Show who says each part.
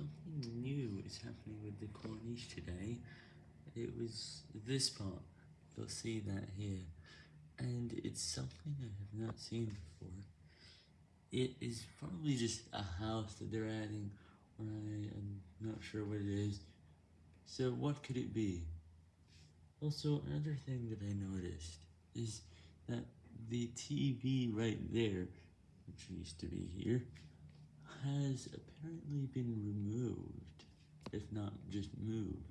Speaker 1: Something new is happening with the Corniche today. It was this part. You'll see that here. And it's something I have not seen before. It is probably just a house that they're adding, or I am not sure what it is. So what could it be? Also, another thing that I noticed is that the TV right there, which used to be here, has apparently been removed, if not just moved.